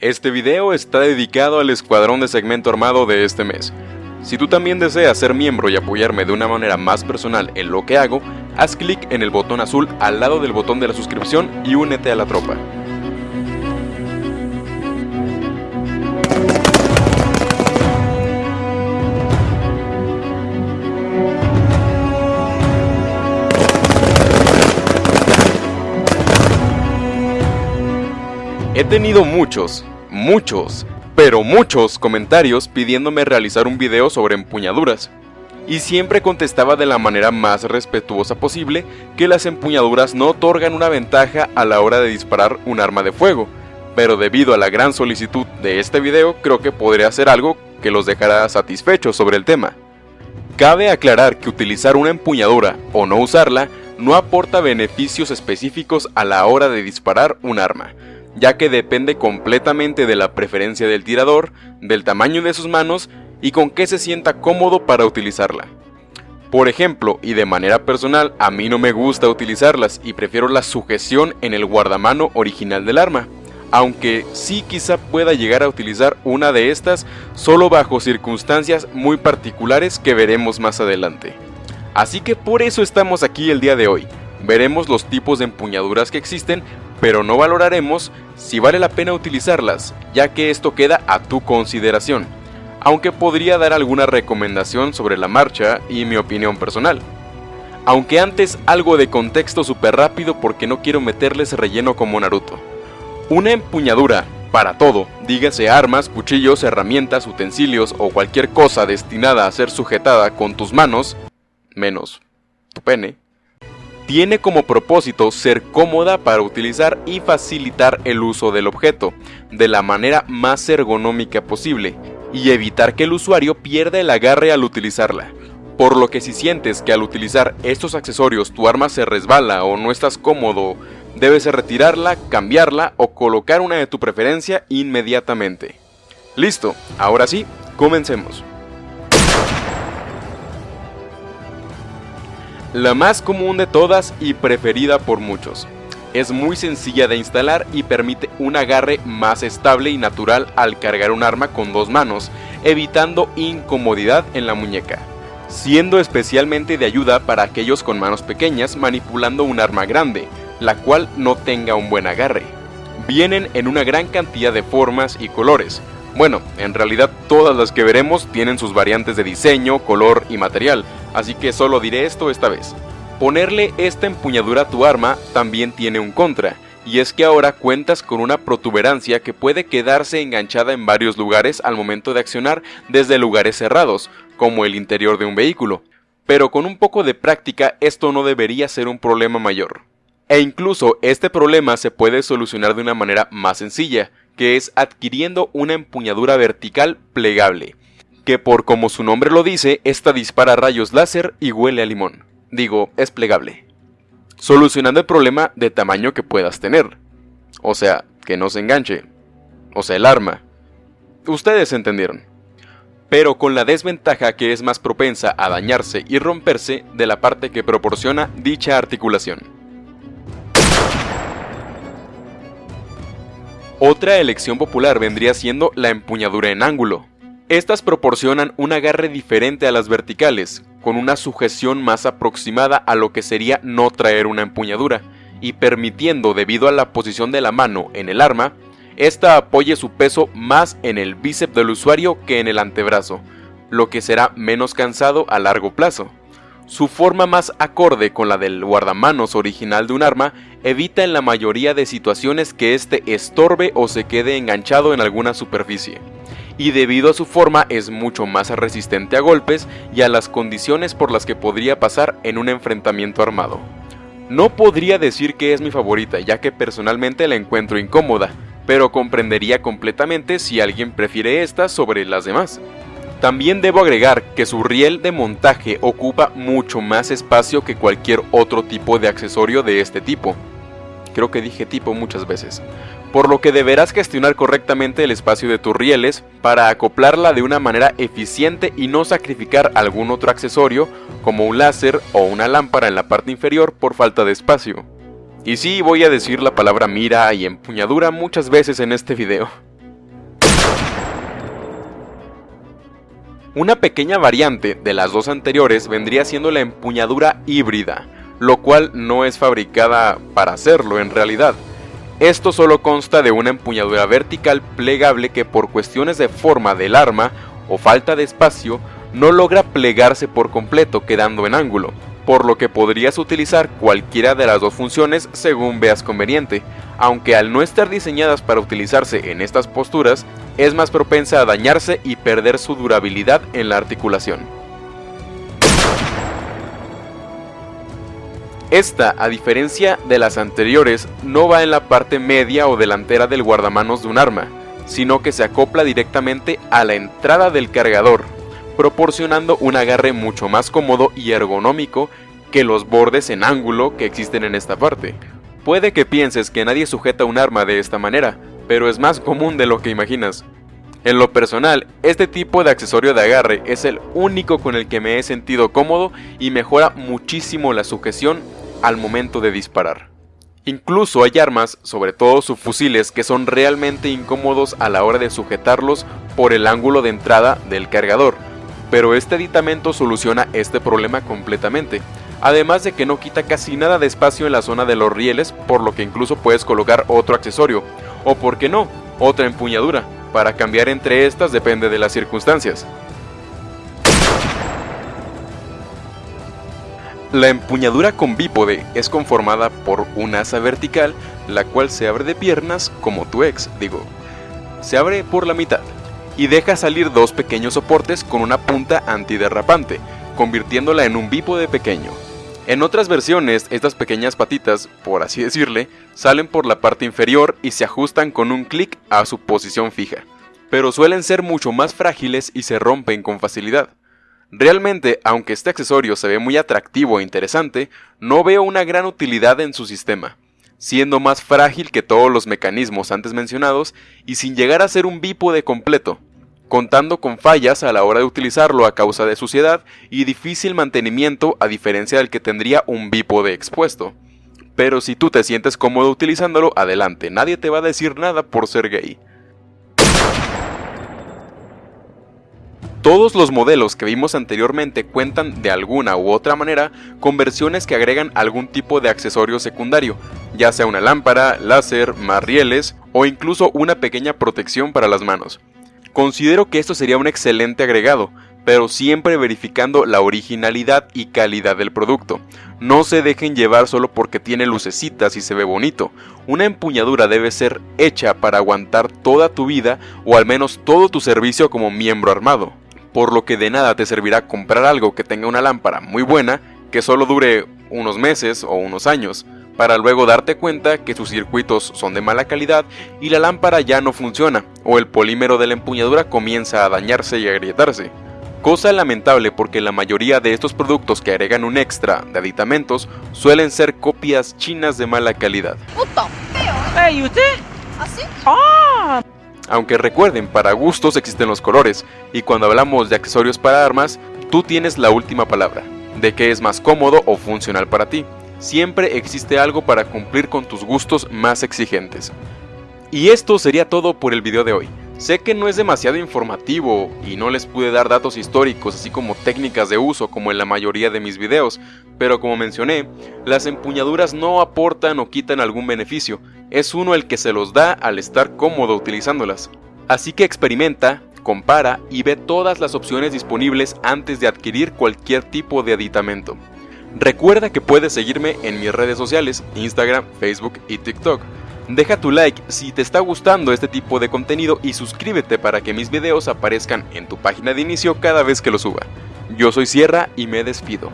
Este video está dedicado al escuadrón de segmento armado de este mes. Si tú también deseas ser miembro y apoyarme de una manera más personal en lo que hago, haz clic en el botón azul al lado del botón de la suscripción y únete a la tropa. He tenido muchos, muchos, pero muchos comentarios pidiéndome realizar un video sobre empuñaduras. Y siempre contestaba de la manera más respetuosa posible que las empuñaduras no otorgan una ventaja a la hora de disparar un arma de fuego, pero debido a la gran solicitud de este video creo que podría hacer algo que los dejará satisfechos sobre el tema. Cabe aclarar que utilizar una empuñadura o no usarla no aporta beneficios específicos a la hora de disparar un arma, ya que depende completamente de la preferencia del tirador, del tamaño de sus manos y con qué se sienta cómodo para utilizarla. Por ejemplo, y de manera personal, a mí no me gusta utilizarlas y prefiero la sujeción en el guardamano original del arma, aunque sí quizá pueda llegar a utilizar una de estas solo bajo circunstancias muy particulares que veremos más adelante. Así que por eso estamos aquí el día de hoy. Veremos los tipos de empuñaduras que existen pero no valoraremos si vale la pena utilizarlas, ya que esto queda a tu consideración, aunque podría dar alguna recomendación sobre la marcha y mi opinión personal. Aunque antes algo de contexto súper rápido porque no quiero meterles relleno como Naruto. Una empuñadura, para todo, dígase armas, cuchillos, herramientas, utensilios o cualquier cosa destinada a ser sujetada con tus manos, menos tu pene, tiene como propósito ser cómoda para utilizar y facilitar el uso del objeto, de la manera más ergonómica posible, y evitar que el usuario pierda el agarre al utilizarla. Por lo que si sientes que al utilizar estos accesorios tu arma se resbala o no estás cómodo, debes retirarla, cambiarla o colocar una de tu preferencia inmediatamente. Listo, ahora sí, comencemos. La más común de todas y preferida por muchos. Es muy sencilla de instalar y permite un agarre más estable y natural al cargar un arma con dos manos, evitando incomodidad en la muñeca, siendo especialmente de ayuda para aquellos con manos pequeñas manipulando un arma grande, la cual no tenga un buen agarre. Vienen en una gran cantidad de formas y colores, bueno, en realidad todas las que veremos tienen sus variantes de diseño, color y material, así que solo diré esto esta vez. Ponerle esta empuñadura a tu arma también tiene un contra, y es que ahora cuentas con una protuberancia que puede quedarse enganchada en varios lugares al momento de accionar desde lugares cerrados, como el interior de un vehículo. Pero con un poco de práctica esto no debería ser un problema mayor. E incluso este problema se puede solucionar de una manera más sencilla, que es adquiriendo una empuñadura vertical plegable, que por como su nombre lo dice, esta dispara rayos láser y huele a limón. Digo, es plegable. Solucionando el problema de tamaño que puedas tener. O sea, que no se enganche. O sea, el arma. Ustedes entendieron. Pero con la desventaja que es más propensa a dañarse y romperse de la parte que proporciona dicha articulación. Otra elección popular vendría siendo la empuñadura en ángulo. Estas proporcionan un agarre diferente a las verticales, con una sujeción más aproximada a lo que sería no traer una empuñadura, y permitiendo, debido a la posición de la mano en el arma, esta apoye su peso más en el bíceps del usuario que en el antebrazo, lo que será menos cansado a largo plazo. Su forma más acorde con la del guardamanos original de un arma evita en la mayoría de situaciones que éste estorbe o se quede enganchado en alguna superficie. Y debido a su forma es mucho más resistente a golpes y a las condiciones por las que podría pasar en un enfrentamiento armado. No podría decir que es mi favorita ya que personalmente la encuentro incómoda, pero comprendería completamente si alguien prefiere esta sobre las demás. También debo agregar que su riel de montaje ocupa mucho más espacio que cualquier otro tipo de accesorio de este tipo. Creo que dije tipo muchas veces. Por lo que deberás gestionar correctamente el espacio de tus rieles para acoplarla de una manera eficiente y no sacrificar algún otro accesorio como un láser o una lámpara en la parte inferior por falta de espacio. Y sí, voy a decir la palabra mira y empuñadura muchas veces en este video. Una pequeña variante de las dos anteriores vendría siendo la empuñadura híbrida, lo cual no es fabricada para hacerlo en realidad. Esto solo consta de una empuñadura vertical plegable que por cuestiones de forma del arma o falta de espacio no logra plegarse por completo quedando en ángulo, por lo que podrías utilizar cualquiera de las dos funciones según veas conveniente, aunque al no estar diseñadas para utilizarse en estas posturas, es más propensa a dañarse y perder su durabilidad en la articulación. Esta, a diferencia de las anteriores, no va en la parte media o delantera del guardamanos de un arma, sino que se acopla directamente a la entrada del cargador, proporcionando un agarre mucho más cómodo y ergonómico que los bordes en ángulo que existen en esta parte. Puede que pienses que nadie sujeta un arma de esta manera, pero es más común de lo que imaginas. En lo personal, este tipo de accesorio de agarre es el único con el que me he sentido cómodo y mejora muchísimo la sujeción al momento de disparar. Incluso hay armas, sobre todo subfusiles, que son realmente incómodos a la hora de sujetarlos por el ángulo de entrada del cargador, pero este aditamento soluciona este problema completamente, además de que no quita casi nada de espacio en la zona de los rieles, por lo que incluso puedes colocar otro accesorio, o por qué no, otra empuñadura, para cambiar entre estas depende de las circunstancias. La empuñadura con bípode es conformada por un asa vertical, la cual se abre de piernas como tu ex, digo. Se abre por la mitad, y deja salir dos pequeños soportes con una punta antiderrapante, convirtiéndola en un bípode pequeño. En otras versiones, estas pequeñas patitas, por así decirle, salen por la parte inferior y se ajustan con un clic a su posición fija, pero suelen ser mucho más frágiles y se rompen con facilidad. Realmente, aunque este accesorio se ve muy atractivo e interesante, no veo una gran utilidad en su sistema, siendo más frágil que todos los mecanismos antes mencionados y sin llegar a ser un bípode completo contando con fallas a la hora de utilizarlo a causa de suciedad y difícil mantenimiento a diferencia del que tendría un bípode expuesto. Pero si tú te sientes cómodo utilizándolo, adelante, nadie te va a decir nada por ser gay. Todos los modelos que vimos anteriormente cuentan de alguna u otra manera con versiones que agregan algún tipo de accesorio secundario, ya sea una lámpara, láser, más rieles o incluso una pequeña protección para las manos. Considero que esto sería un excelente agregado, pero siempre verificando la originalidad y calidad del producto. No se dejen llevar solo porque tiene lucecitas y se ve bonito. Una empuñadura debe ser hecha para aguantar toda tu vida o al menos todo tu servicio como miembro armado. Por lo que de nada te servirá comprar algo que tenga una lámpara muy buena, que solo dure unos meses o unos años, para luego darte cuenta que sus circuitos son de mala calidad y la lámpara ya no funciona, o el polímero de la empuñadura comienza a dañarse y agrietarse. Cosa lamentable porque la mayoría de estos productos que agregan un extra de aditamentos suelen ser copias chinas de mala calidad. ¿Y usted? ¿Así? ¡Ah! Aunque recuerden, para gustos existen los colores, y cuando hablamos de accesorios para armas, tú tienes la última palabra, de qué es más cómodo o funcional para ti siempre existe algo para cumplir con tus gustos más exigentes. Y esto sería todo por el video de hoy. Sé que no es demasiado informativo y no les pude dar datos históricos así como técnicas de uso como en la mayoría de mis videos, pero como mencioné, las empuñaduras no aportan o quitan algún beneficio, es uno el que se los da al estar cómodo utilizándolas. Así que experimenta, compara y ve todas las opciones disponibles antes de adquirir cualquier tipo de aditamento. Recuerda que puedes seguirme en mis redes sociales, Instagram, Facebook y TikTok. Deja tu like si te está gustando este tipo de contenido y suscríbete para que mis videos aparezcan en tu página de inicio cada vez que lo suba. Yo soy Sierra y me despido.